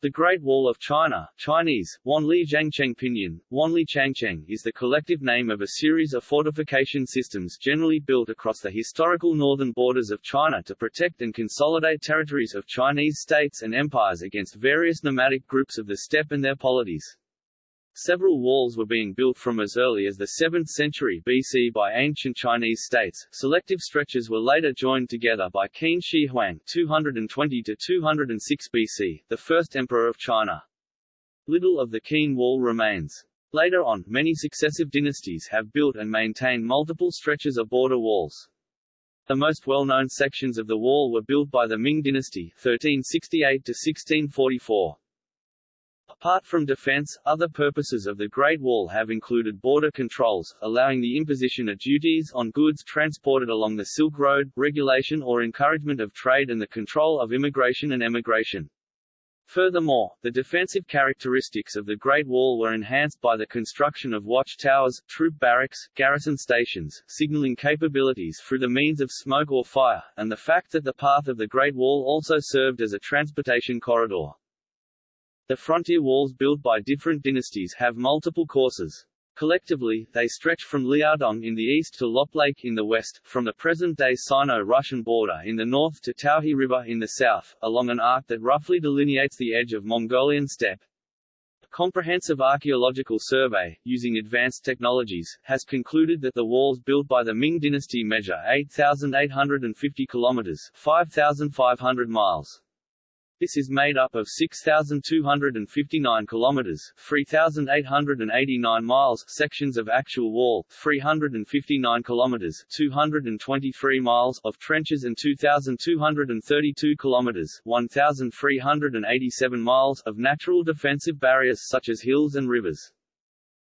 The Great Wall of China Chinese, Wanli Zhangcheng Pinyin, Wanli Changcheng is the collective name of a series of fortification systems generally built across the historical northern borders of China to protect and consolidate territories of Chinese states and empires against various nomadic groups of the steppe and their polities. Several walls were being built from as early as the 7th century BC by ancient Chinese states. Selective stretches were later joined together by Qin Shi Huang 220 to 206 BC, the first emperor of China. Little of the Qin wall remains. Later on, many successive dynasties have built and maintained multiple stretches of border walls. The most well-known sections of the wall were built by the Ming dynasty 1368 to 1644. Apart from defense, other purposes of the Great Wall have included border controls, allowing the imposition of duties on goods transported along the Silk Road, regulation or encouragement of trade and the control of immigration and emigration. Furthermore, the defensive characteristics of the Great Wall were enhanced by the construction of watchtowers, troop barracks, garrison stations, signaling capabilities through the means of smoke or fire, and the fact that the path of the Great Wall also served as a transportation corridor. The frontier walls built by different dynasties have multiple courses. Collectively, they stretch from Liaodong in the east to Lop Lake in the west, from the present-day Sino-Russian border in the north to Taohe River in the south, along an arc that roughly delineates the edge of Mongolian steppe. A comprehensive archaeological survey, using advanced technologies, has concluded that the walls built by the Ming dynasty measure 8,850 kilometers 5,500 miles. This is made up of 6,259 kilometers (3,889 miles) sections of actual wall, 359 kilometers (223 miles) of trenches and 2,232 kilometers (1,387 miles) of natural defensive barriers such as hills and rivers.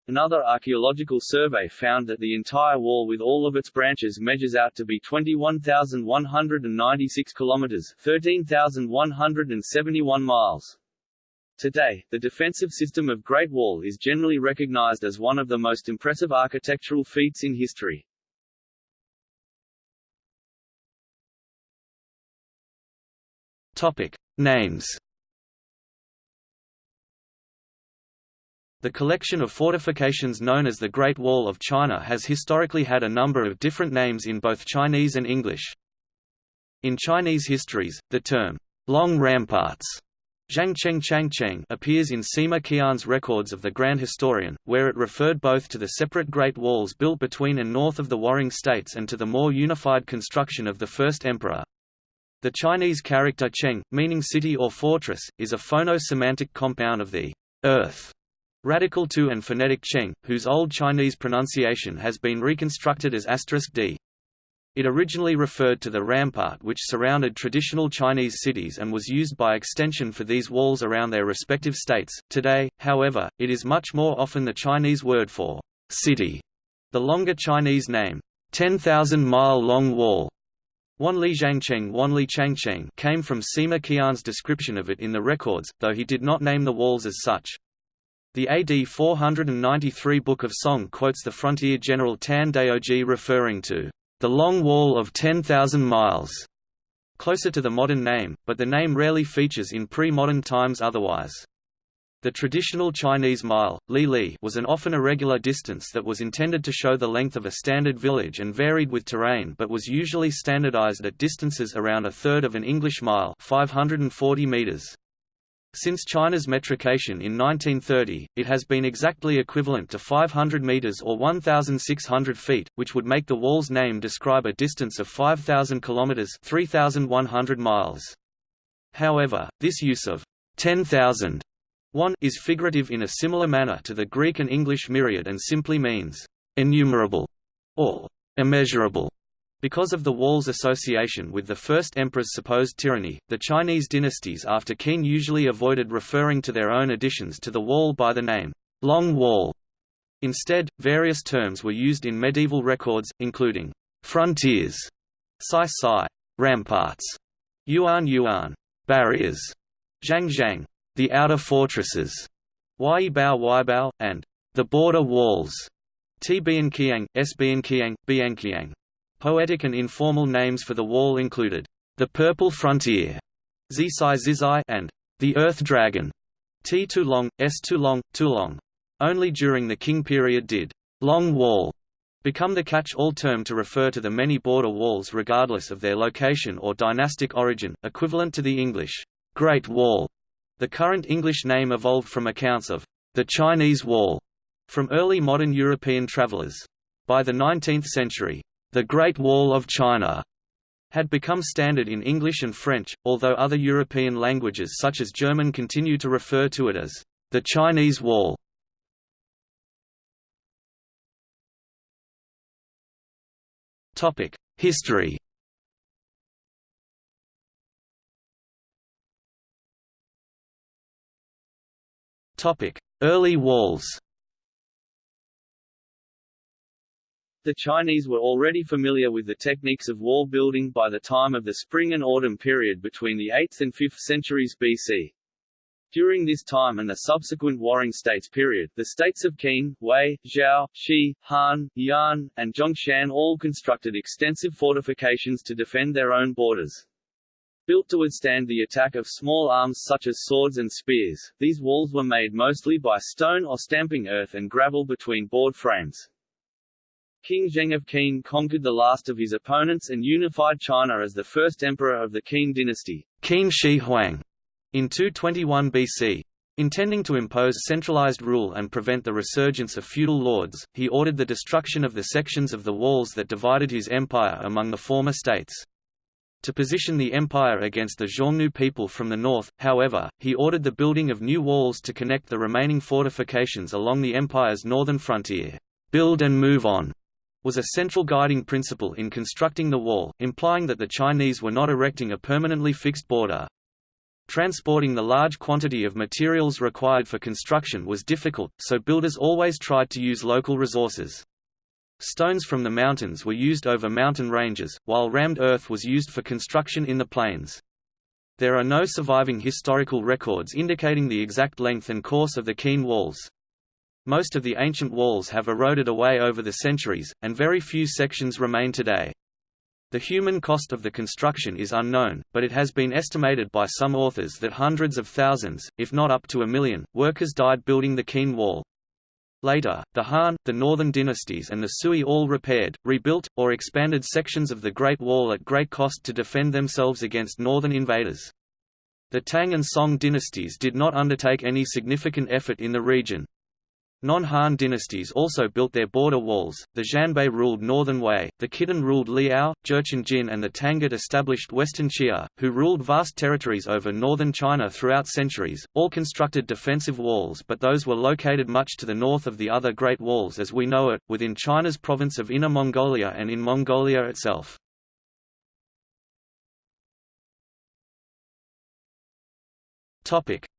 Another archaeological survey found that the entire wall with all of its branches measures out to be 21,196 kilometers, 13,171 miles. Today, the defensive system of Great Wall is generally recognized as one of the most impressive architectural feats in history. Topic: Names The collection of fortifications known as the Great Wall of China has historically had a number of different names in both Chinese and English. In Chinese histories, the term, Long Ramparts Zhangcheng Changcheng appears in Sima Qian's records of the Grand Historian, where it referred both to the separate Great Walls built between and north of the warring states and to the more unified construction of the first emperor. The Chinese character Cheng, meaning city or fortress, is a phono-semantic compound of the earth Radical to and phonetic cheng, whose Old Chinese pronunciation has been reconstructed as asterisk d. It originally referred to the rampart which surrounded traditional Chinese cities and was used by extension for these walls around their respective states. Today, however, it is much more often the Chinese word for city. The longer Chinese name, 10,000 mile long wall, Wanli Zhangcheng Wanli Changcheng came from Sima Qian's description of it in the records, though he did not name the walls as such. The AD 493 Book of Song quotes the frontier general Tan Daoji referring to the long wall of 10,000 miles, closer to the modern name, but the name rarely features in pre-modern times otherwise. The traditional Chinese mile, li li was an often irregular distance that was intended to show the length of a standard village and varied with terrain but was usually standardized at distances around a third of an English mile 540 meters. Since China's metrication in 1930, it has been exactly equivalent to 500 meters or 1,600 feet, which would make the wall's name describe a distance of 5,000 kilometers (3,100 miles). However, this use of 10,000 one is figurative in a similar manner to the Greek and English myriad and simply means innumerable or immeasurable. Because of the wall's association with the first emperor's supposed tyranny, the Chinese dynasties after Qin usually avoided referring to their own additions to the wall by the name, Long Wall. Instead, various terms were used in medieval records, including frontiers, Sai Sai, ramparts, Yuan Yuan, barriers, Zhang Zhang, the outer fortresses, Wai Bao Wai Bao, and the border walls, T Bian Qiang, Poetic and informal names for the wall included, the Purple Frontier, Zisai Zizai, and the Earth Dragon. T too long, S too long, too long. Only during the Qing period did long wall become the catch-all term to refer to the many border walls regardless of their location or dynastic origin, equivalent to the English Great Wall. The current English name evolved from accounts of the Chinese Wall from early modern European travelers. By the 19th century, the Great Wall of China had become standard in English and French, although other European languages such as German continue to refer to it as the Chinese Wall. Topic: History Topic: Early walls The Chinese were already familiar with the techniques of wall building by the time of the Spring and Autumn period between the 8th and 5th centuries BC. During this time and the subsequent Warring States period, the states of Qin, Wei, Zhao, Shi, Han, Yan, and Zhongshan all constructed extensive fortifications to defend their own borders. Built to withstand the attack of small arms such as swords and spears, these walls were made mostly by stone or stamping earth and gravel between board frames. King Zheng of Qin conquered the last of his opponents and unified China as the first emperor of the Qin dynasty Qin Shi Huang, in 221 BC. Intending to impose centralized rule and prevent the resurgence of feudal lords, he ordered the destruction of the sections of the walls that divided his empire among the former states. To position the empire against the Xiongnu people from the north, however, he ordered the building of new walls to connect the remaining fortifications along the empire's northern frontier. Build and move on was a central guiding principle in constructing the wall, implying that the Chinese were not erecting a permanently fixed border. Transporting the large quantity of materials required for construction was difficult, so builders always tried to use local resources. Stones from the mountains were used over mountain ranges, while rammed earth was used for construction in the plains. There are no surviving historical records indicating the exact length and course of the Qin walls. Most of the ancient walls have eroded away over the centuries, and very few sections remain today. The human cost of the construction is unknown, but it has been estimated by some authors that hundreds of thousands, if not up to a million, workers died building the Qin Wall. Later, the Han, the Northern dynasties and the Sui all repaired, rebuilt, or expanded sections of the Great Wall at great cost to defend themselves against northern invaders. The Tang and Song dynasties did not undertake any significant effort in the region, Non-Han dynasties also built their border walls, the Xianbei ruled northern Wei, the Khitan ruled Liao, Jurchen Jin and the Tangut established western Xia, who ruled vast territories over northern China throughout centuries, all constructed defensive walls but those were located much to the north of the other Great Walls as we know it, within China's province of Inner Mongolia and in Mongolia itself.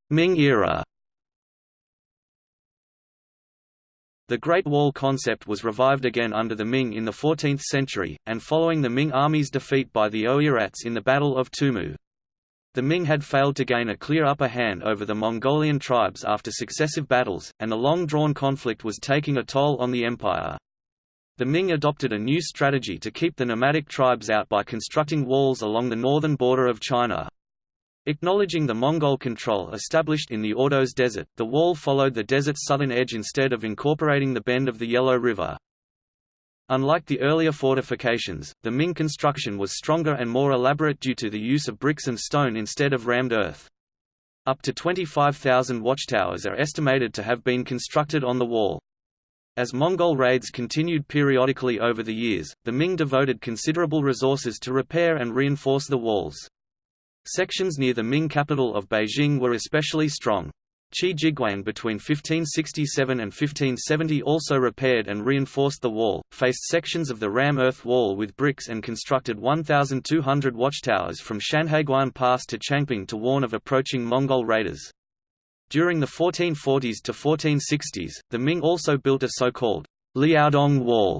Ming era The Great Wall concept was revived again under the Ming in the 14th century, and following the Ming army's defeat by the Oirats in the Battle of Tumu. The Ming had failed to gain a clear upper hand over the Mongolian tribes after successive battles, and the long-drawn conflict was taking a toll on the empire. The Ming adopted a new strategy to keep the nomadic tribes out by constructing walls along the northern border of China. Acknowledging the Mongol control established in the Ordos Desert, the wall followed the desert's southern edge instead of incorporating the bend of the Yellow River. Unlike the earlier fortifications, the Ming construction was stronger and more elaborate due to the use of bricks and stone instead of rammed earth. Up to 25,000 watchtowers are estimated to have been constructed on the wall. As Mongol raids continued periodically over the years, the Ming devoted considerable resources to repair and reinforce the walls. Sections near the Ming capital of Beijing were especially strong. Qi Jiguang between 1567 and 1570 also repaired and reinforced the wall, faced sections of the ram earth wall with bricks and constructed 1,200 watchtowers from Shanhaiguan Pass to Changping to warn of approaching Mongol raiders. During the 1440s to 1460s, the Ming also built a so-called Liaodong Wall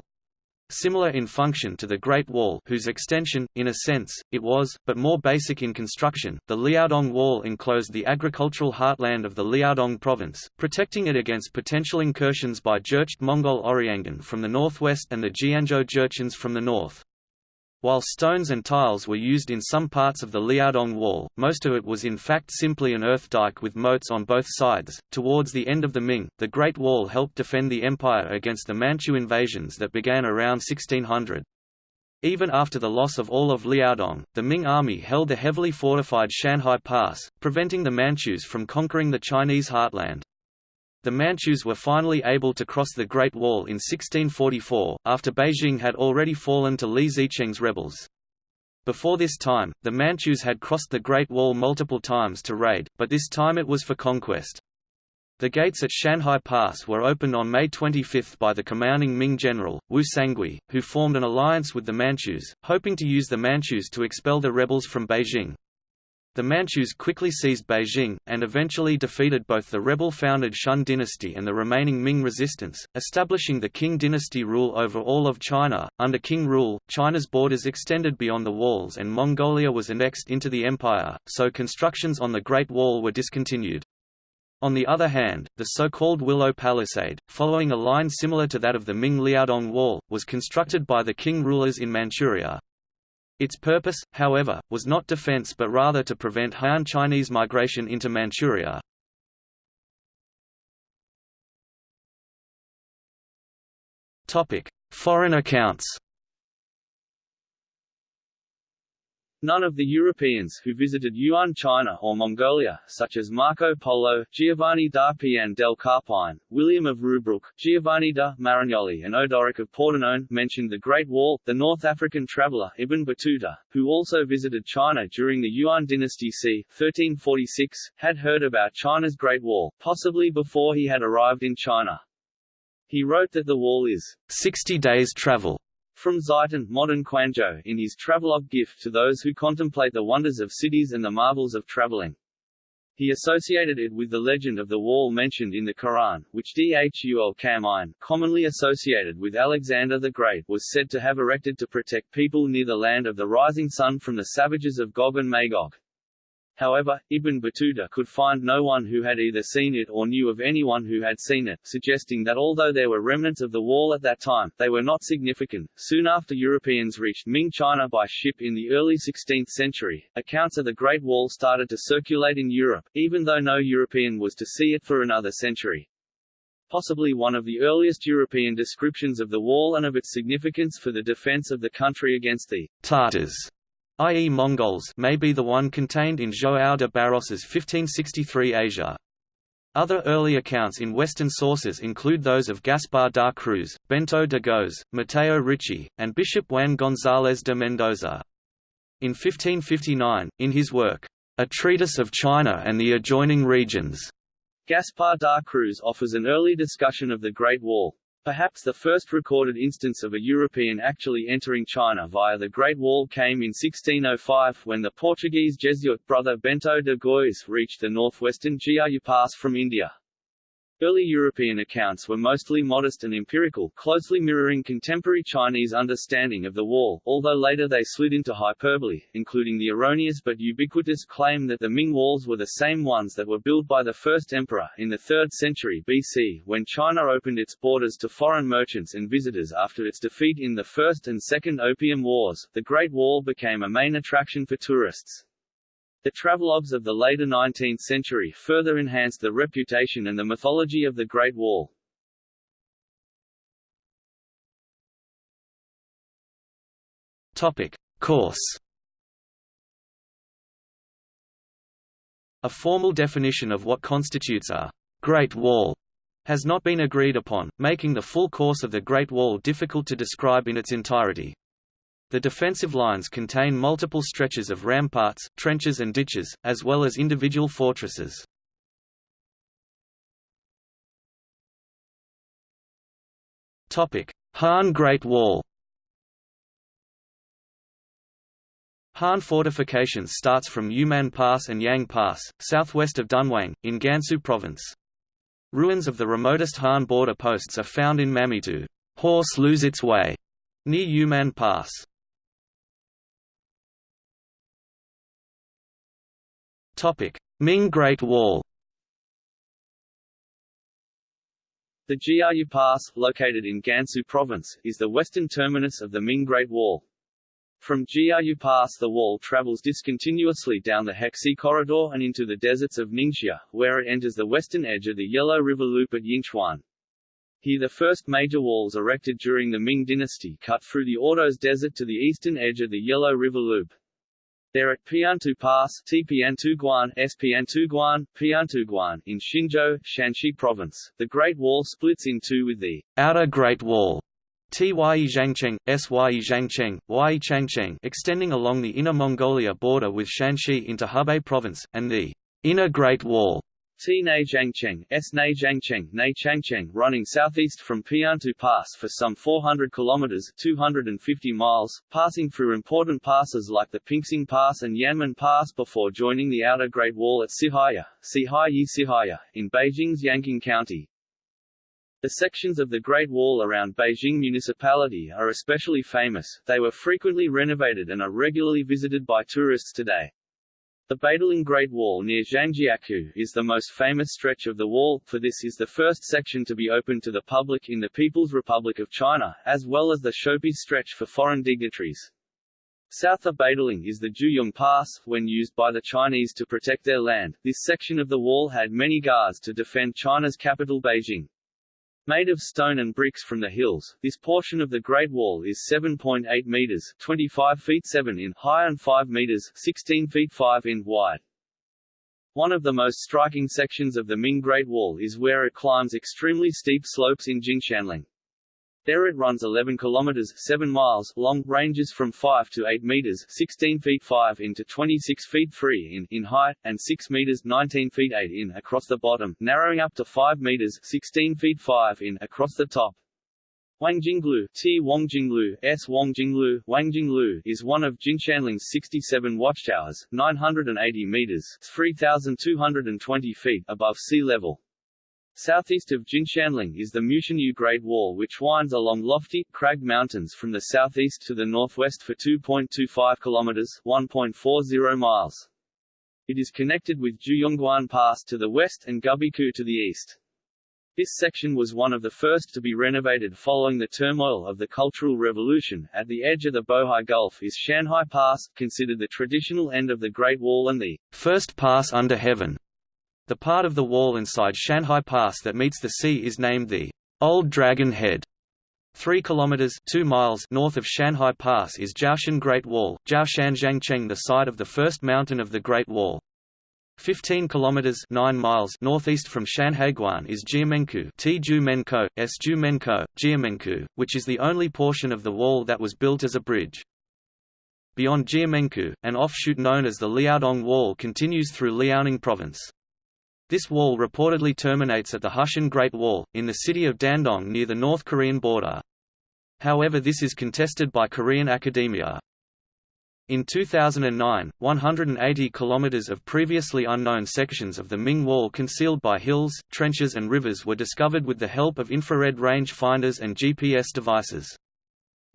Similar in function to the Great Wall whose extension, in a sense, it was, but more basic in construction, the Liaodong Wall enclosed the agricultural heartland of the Liaodong province, protecting it against potential incursions by Jurchen Mongol Oriyanghan from the northwest and the Jianzhou Jurchens from the north. While stones and tiles were used in some parts of the Liaodong Wall, most of it was in fact simply an earth dike with moats on both sides. Towards the end of the Ming, the Great Wall helped defend the empire against the Manchu invasions that began around 1600. Even after the loss of all of Liaodong, the Ming army held the heavily fortified Shanhai Pass, preventing the Manchus from conquering the Chinese heartland. The Manchus were finally able to cross the Great Wall in 1644, after Beijing had already fallen to Li Zicheng's rebels. Before this time, the Manchus had crossed the Great Wall multiple times to raid, but this time it was for conquest. The gates at Shanhai Pass were opened on May 25 by the commanding Ming general, Wu Sangui, who formed an alliance with the Manchus, hoping to use the Manchus to expel the rebels from Beijing. The Manchus quickly seized Beijing, and eventually defeated both the rebel-founded Shun dynasty and the remaining Ming resistance, establishing the Qing dynasty rule over all of China. Under Qing rule, China's borders extended beyond the walls and Mongolia was annexed into the empire, so constructions on the Great Wall were discontinued. On the other hand, the so-called Willow Palisade, following a line similar to that of the Ming Liaodong Wall, was constructed by the Qing rulers in Manchuria. Its purpose, however, was not defense but rather to prevent Han Chinese migration into Manchuria. Foreign accounts None of the Europeans who visited Yuan China or Mongolia, such as Marco Polo, Giovanni da Pian del Carpine, William of Rubruck, Giovanni da Marignoli and Odoric of Pordenone, mentioned the Great Wall. The North African traveller Ibn Battuta, who also visited China during the Yuan dynasty c. 1346, had heard about China's Great Wall, possibly before he had arrived in China. He wrote that the wall is 60 days' travel from Zaitun, modern Quanzhou, in his travelogue gift to those who contemplate the wonders of cities and the marvels of traveling. He associated it with the legend of the wall mentioned in the Quran, which Dhul Karnain, commonly associated with Alexander the Great was said to have erected to protect people near the land of the rising sun from the savages of Gog and Magog. However, Ibn Battuta could find no one who had either seen it or knew of anyone who had seen it, suggesting that although there were remnants of the wall at that time, they were not significant. Soon after Europeans reached Ming China by ship in the early 16th century, accounts of the Great Wall started to circulate in Europe, even though no European was to see it for another century. Possibly one of the earliest European descriptions of the wall and of its significance for the defense of the country against the Tartars i.e. Mongols may be the one contained in João de Barros's 1563 Asia. Other early accounts in Western sources include those of Gaspar da Cruz, Bento de Goes, Matteo Ricci, and Bishop Juan González de Mendoza. In 1559, in his work, A Treatise of China and the Adjoining Regions, Gaspar da Cruz offers an early discussion of the Great Wall. Perhaps the first recorded instance of a European actually entering China via the Great Wall came in 1605 when the Portuguese Jesuit brother Bento de Gois reached the northwestern Jiayu Pass from India. Early European accounts were mostly modest and empirical, closely mirroring contemporary Chinese understanding of the wall, although later they slid into hyperbole, including the erroneous but ubiquitous claim that the Ming walls were the same ones that were built by the first emperor, in the 3rd century BC, when China opened its borders to foreign merchants and visitors after its defeat in the First and Second Opium Wars. The Great Wall became a main attraction for tourists. The travelogues of the later 19th century further enhanced the reputation and the mythology of the Great Wall. Topic. Course A formal definition of what constitutes a «Great Wall» has not been agreed upon, making the full course of the Great Wall difficult to describe in its entirety. The defensive lines contain multiple stretches of ramparts, trenches and ditches, as well as individual fortresses. Han Great Wall Han fortifications starts from Yumen Pass and Yang Pass, southwest of Dunhuang, in Gansu Province. Ruins of the remotest Han border posts are found in Mamitu Horse lose its way, near Yumen Pass. Ming Great Wall The Jiayu Pass, located in Gansu Province, is the western terminus of the Ming Great Wall. From Jiayu Pass the wall travels discontinuously down the Hexi Corridor and into the deserts of Ningxia, where it enters the western edge of the Yellow River Loop at Yinchuan. Here the first major walls erected during the Ming dynasty cut through the Ordos Desert to the eastern edge of the Yellow River Loop. There at Piantu Pass Tipiantuguan, Spiantuguan, Piantuguan in Xinzhou, Shanxi Province, the Great Wall splits in two with the Outer Great Wall Tye Zhangcheng, Sye Zhangcheng, extending along the Inner Mongolia border with Shanxi into Hebei Province, and the Inner Great Wall T Nei Zhangcheng, S Nei Zhangcheng, Nei Changcheng running southeast from Piantu Pass for some 400 kilometers 250 miles, passing through important passes like the Pingxing Pass and Yanmen Pass before joining the Outer Great Wall at Sihaya, Sihaya Sihaya, in Beijing's Yanqing County. The sections of the Great Wall around Beijing Municipality are especially famous, they were frequently renovated and are regularly visited by tourists today. The Badaling Great Wall near Zhangjiakou is the most famous stretch of the wall, for this is the first section to be opened to the public in the People's Republic of China, as well as the Shopi stretch for foreign dignitaries. South of Badaling is the Juyong Pass, when used by the Chinese to protect their land. This section of the wall had many guards to defend China's capital Beijing. Made of stone and bricks from the hills, this portion of the Great Wall is 7.8 meters (25 feet 7 in) high and 5 meters (16 feet 5 in) wide. One of the most striking sections of the Ming Great Wall is where it climbs extremely steep slopes in Jinshanling. There it runs 11 kilometers 7 miles long, ranges from 5 to 8 meters 16 feet 5 in to 26 feet 3 in, in height, and 6 meters 19 feet 8 in across the bottom, narrowing up to 5 meters 16 feet 5 in across the top. Wangjinglu, T. Wangjinglu, S. Wangjinglu, Wangjinglu is one of Jinshanling's 67 watchtowers, 980 meters 3,220 feet above sea level. Southeast of Jinshanling is the Mutianyu Great Wall which winds along lofty, cragged mountains from the southeast to the northwest for 2.25 kilometers 1.40 miles. It is connected with Juyongguan Pass to the west and Gubeikou to the east. This section was one of the first to be renovated following the turmoil of the Cultural Revolution. At the edge of the Bohai Gulf is Shanhai Pass, considered the traditional end of the Great Wall and the first pass under heaven. The part of the wall inside Shanhai Pass that meets the sea is named the Old Dragon Head. 3 kilometers 2 miles north of Shanhai Pass is Jiaoshan Great Wall, Jiaoshan Zhangcheng the site of the first mountain of the Great Wall. 15 kilometers 9 miles northeast from Shanhaiguan is Jiumenkou, Tjumenko, Sjumenko, Jiumenkou, which is the only portion of the wall that was built as a bridge. Beyond Jiumenkou, an offshoot known as the Liaodong Wall continues through Liaoning province. This wall reportedly terminates at the Hushan Great Wall, in the city of Dandong near the North Korean border. However this is contested by Korean academia. In 2009, 180 kilometers of previously unknown sections of the Ming Wall concealed by hills, trenches and rivers were discovered with the help of infrared range finders and GPS devices.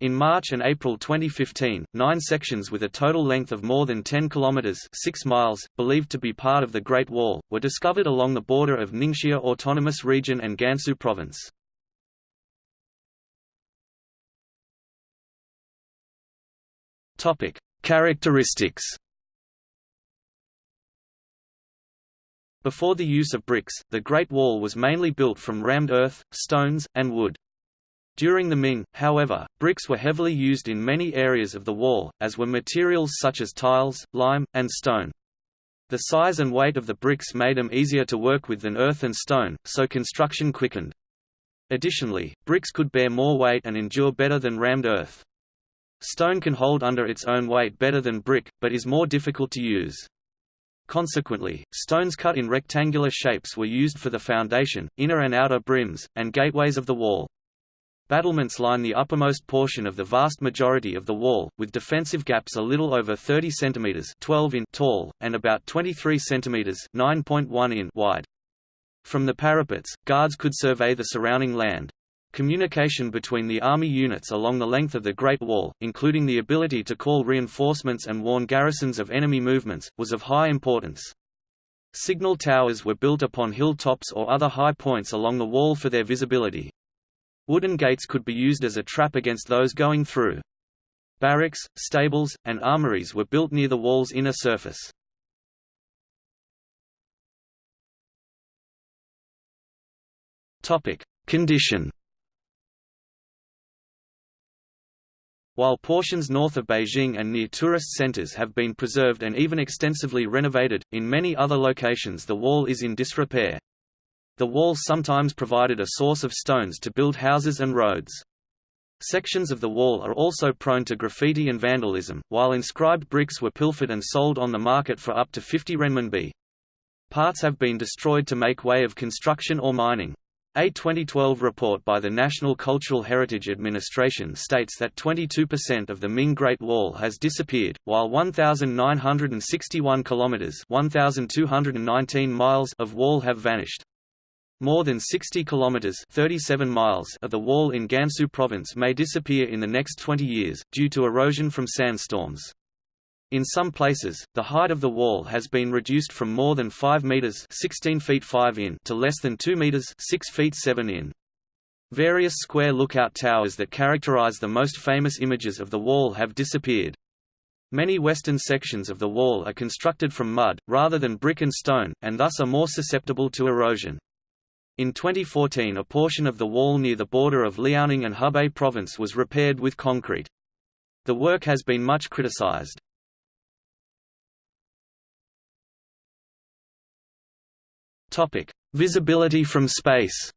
In March and April 2015, nine sections with a total length of more than 10 kilometers 6 miles, believed to be part of the Great Wall, were discovered along the border of Ningxia Autonomous Region and Gansu Province. Topic: Characteristics. Before the use of bricks, the Great Wall was mainly built from rammed earth, stones, and wood. During the Ming, however, bricks were heavily used in many areas of the wall, as were materials such as tiles, lime, and stone. The size and weight of the bricks made them easier to work with than earth and stone, so construction quickened. Additionally, bricks could bear more weight and endure better than rammed earth. Stone can hold under its own weight better than brick, but is more difficult to use. Consequently, stones cut in rectangular shapes were used for the foundation, inner and outer brims, and gateways of the wall. Battlements line the uppermost portion of the vast majority of the wall, with defensive gaps a little over 30 cm 12 in tall, and about 23 cm 9.1 in wide. From the parapets, guards could survey the surrounding land. Communication between the army units along the length of the Great Wall, including the ability to call reinforcements and warn garrisons of enemy movements, was of high importance. Signal towers were built upon hilltops or other high points along the wall for their visibility. Wooden gates could be used as a trap against those going through. barracks, stables, and armories were built near the wall's inner surface. Condition While portions north of Beijing and near tourist centers have been preserved and even extensively renovated, in many other locations the wall is in disrepair. The walls sometimes provided a source of stones to build houses and roads. Sections of the wall are also prone to graffiti and vandalism, while inscribed bricks were pilfered and sold on the market for up to 50 renminbi. Parts have been destroyed to make way of construction or mining. A 2012 report by the National Cultural Heritage Administration states that 22% of the Ming Great Wall has disappeared, while 1,961 kilometers (1,219 miles) of wall have vanished. More than 60 kilometers (37 miles) of the wall in Gansu province may disappear in the next 20 years due to erosion from sandstorms. In some places, the height of the wall has been reduced from more than 5 meters (16 feet 5 in) to less than 2 meters (6 feet 7 in). Various square lookout towers that characterize the most famous images of the wall have disappeared. Many western sections of the wall are constructed from mud, rather than brick and stone, and thus are more susceptible to erosion. In 2014 a portion of the wall near the border of Liaoning and Hebei province was repaired with concrete. The work has been much criticized. Topic: Visibility from space.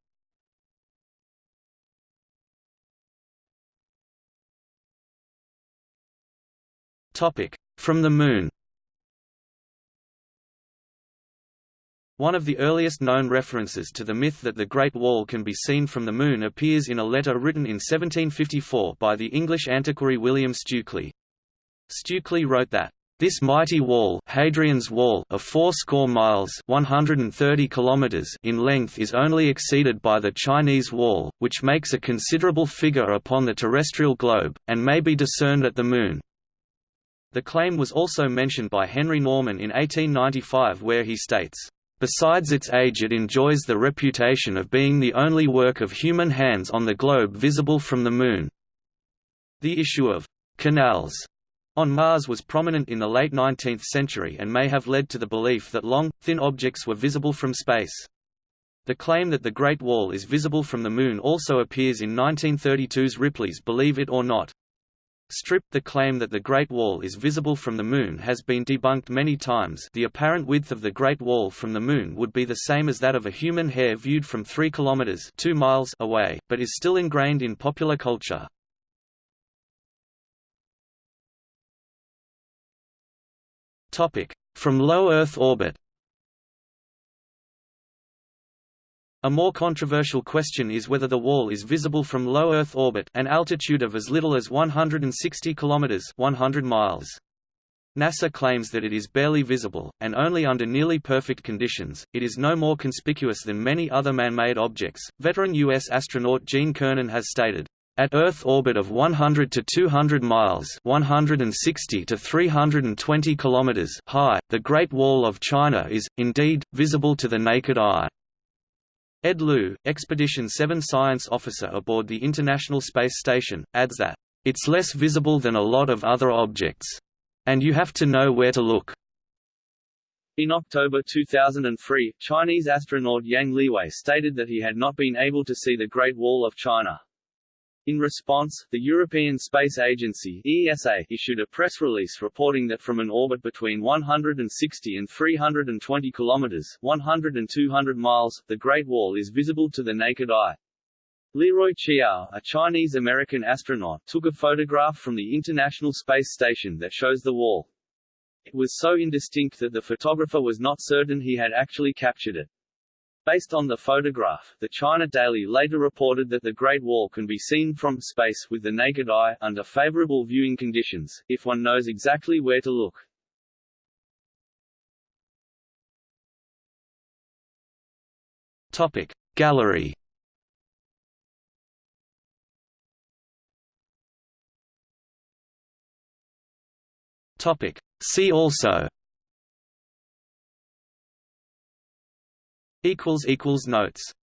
Topic: From the Moon. One of the earliest known references to the myth that the Great Wall can be seen from the Moon appears in a letter written in 1754 by the English antiquary William Stukeley. Stukeley wrote that, this mighty wall, Hadrian's Wall of fourscore miles 130 kilometers in length is only exceeded by the Chinese Wall, which makes a considerable figure upon the terrestrial globe, and may be discerned at the Moon. The claim was also mentioned by Henry Norman in 1895 where he states, Besides its age it enjoys the reputation of being the only work of human hands on the globe visible from the Moon. The issue of «canals» on Mars was prominent in the late 19th century and may have led to the belief that long, thin objects were visible from space. The claim that the Great Wall is visible from the Moon also appears in 1932's Ripley's Believe It or Not. Strip the claim that the Great Wall is visible from the Moon has been debunked many times the apparent width of the Great Wall from the Moon would be the same as that of a human hair viewed from 3 kilometers 2 miles away, but is still ingrained in popular culture. From low Earth orbit A more controversial question is whether the wall is visible from low Earth orbit an altitude of as little as 160 km 100 miles. NASA claims that it is barely visible, and only under nearly perfect conditions. It is no more conspicuous than many other man-made objects. Veteran U.S. astronaut Gene Cernan has stated, at Earth orbit of 100 to 200 miles 160 to 320 kilometers high, the Great Wall of China is, indeed, visible to the naked eye. Ed Lu, Expedition 7 science officer aboard the International Space Station, adds that, "...it's less visible than a lot of other objects. And you have to know where to look." In October 2003, Chinese astronaut Yang Liwei stated that he had not been able to see the Great Wall of China. In response, the European Space Agency ESA issued a press release reporting that from an orbit between 160 and 320 kilometers 100 and 200 miles, the Great Wall is visible to the naked eye. Leroy Chiao, a Chinese-American astronaut, took a photograph from the International Space Station that shows the wall. It was so indistinct that the photographer was not certain he had actually captured it. Based on the photograph, the China Daily later reported that the Great Wall can be seen from space with the naked eye, under favorable viewing conditions, if one knows exactly where to look. Topic Gallery Topic See also notes